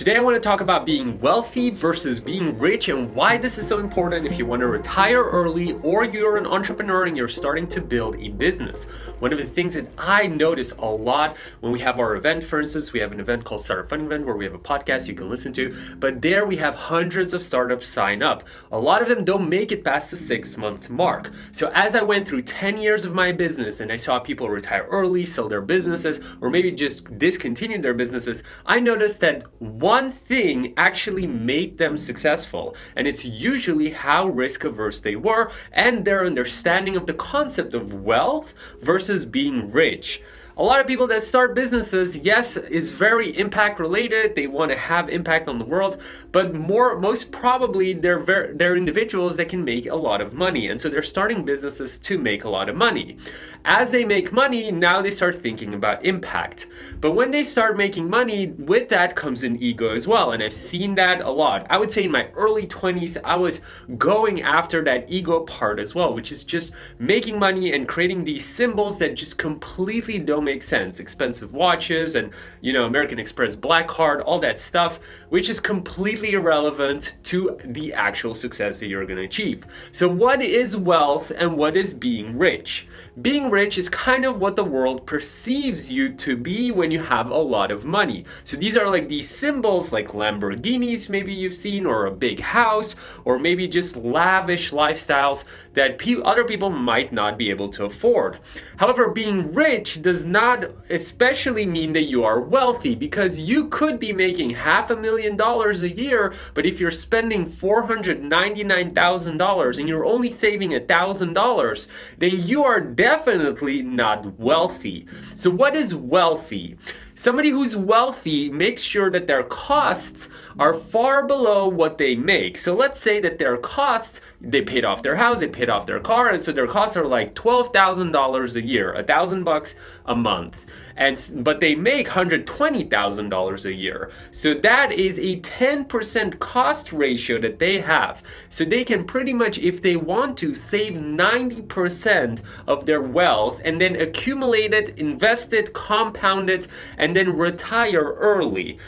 Today I want to talk about being wealthy versus being rich and why this is so important if you want to retire early or you're an entrepreneur and you're starting to build a business. One of the things that I notice a lot when we have our event, for instance, we have an event called Startup Fun Event where we have a podcast you can listen to, but there we have hundreds of startups sign up. A lot of them don't make it past the six month mark. So as I went through 10 years of my business and I saw people retire early, sell their businesses, or maybe just discontinue their businesses, I noticed that one one thing actually made them successful, and it's usually how risk averse they were and their understanding of the concept of wealth versus being rich. A lot of people that start businesses, yes, is very impact related. They want to have impact on the world, but more, most probably they're very, they're individuals that can make a lot of money. And so they're starting businesses to make a lot of money. As they make money, now they start thinking about impact. But when they start making money, with that comes an ego as well. And I've seen that a lot. I would say in my early 20s, I was going after that ego part as well, which is just making money and creating these symbols that just completely don't make sense. Expensive watches and, you know, American Express Black Card, all that stuff, which is completely irrelevant to the actual success that you're going to achieve. So what is wealth and what is being rich? Being rich is kind of what the world perceives you to be when you have a lot of money. So these are like these symbols like Lamborghinis maybe you've seen or a big house or maybe just lavish lifestyles that pe other people might not be able to afford. However, being rich does not especially mean that you are wealthy because you could be making half a million dollars a year, but if you're spending $499,000 and you're only saving $1,000, then you are definitely not wealthy. So what is wealthy? Somebody who's wealthy makes sure that their costs are far below what they make. So let's say that their costs, they paid off their house, they paid off their car, and so their costs are like $12,000 a year, a thousand bucks a month. And, but they make $120,000 a year. So that is a 10% cost ratio that they have. So they can pretty much, if they want to, save 90% of their wealth and then accumulate it, invest it, compound it, and and then retire early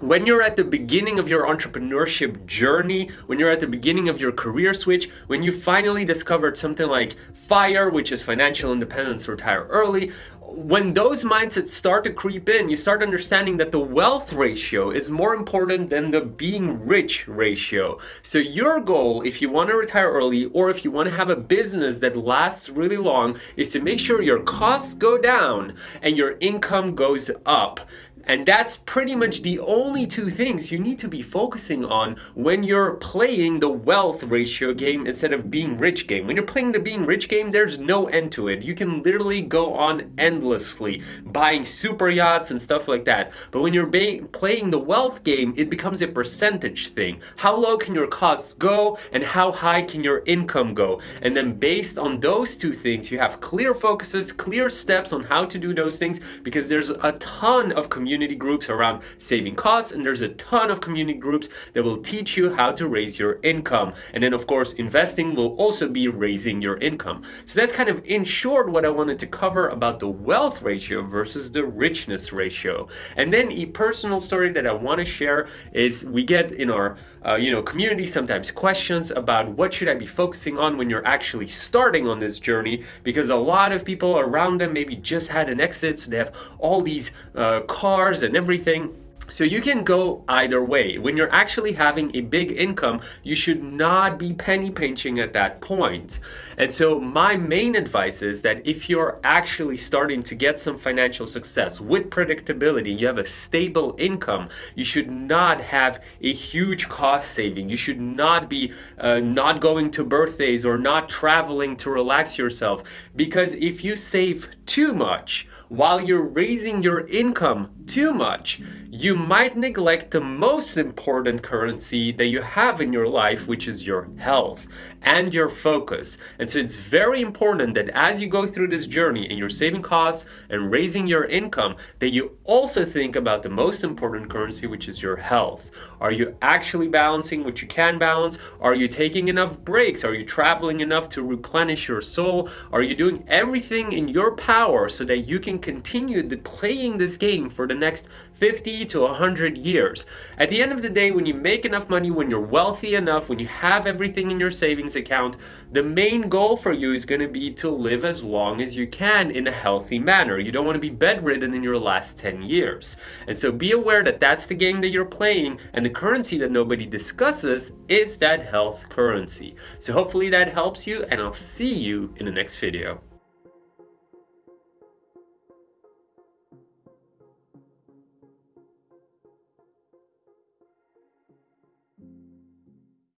when you're at the beginning of your entrepreneurship journey, when you're at the beginning of your career switch, when you finally discovered something like FIRE, which is financial independence, retire early, when those mindsets start to creep in, you start understanding that the wealth ratio is more important than the being rich ratio. So your goal, if you want to retire early or if you want to have a business that lasts really long, is to make sure your costs go down and your income goes up. And that's pretty much the only two things you need to be focusing on when you're playing the wealth ratio game instead of being rich game. When you're playing the being rich game, there's no end to it. You can literally go on endlessly, buying super yachts and stuff like that. But when you're playing the wealth game, it becomes a percentage thing. How low can your costs go and how high can your income go? And then based on those two things, you have clear focuses, clear steps on how to do those things because there's a ton of community community groups around saving costs and there's a ton of community groups that will teach you how to raise your income. And then of course, investing will also be raising your income. So that's kind of in short what I wanted to cover about the wealth ratio versus the richness ratio. And then a personal story that I want to share is we get in our uh, you know community sometimes questions about what should I be focusing on when you're actually starting on this journey because a lot of people around them maybe just had an exit so they have all these uh, cars cars and everything. So you can go either way. When you're actually having a big income, you should not be penny pinching at that point. And so my main advice is that if you're actually starting to get some financial success with predictability, you have a stable income, you should not have a huge cost saving. You should not be uh, not going to birthdays or not traveling to relax yourself. Because if you save too much, while you're raising your income too much, you might neglect the most important currency that you have in your life, which is your health and your focus. And so it's very important that as you go through this journey and you're saving costs and raising your income, that you also think about the most important currency, which is your health. Are you actually balancing what you can balance? Are you taking enough breaks? Are you traveling enough to replenish your soul? Are you doing everything in your power so that you can continue playing this game for the next 50 to 100 years. At the end of the day, when you make enough money, when you're wealthy enough, when you have everything in your savings account, the main goal for you is going to be to live as long as you can in a healthy manner. You don't want to be bedridden in your last 10 years. And so be aware that that's the game that you're playing, and the currency that nobody discusses is that health currency. So hopefully that helps you, and I'll see you in the next video.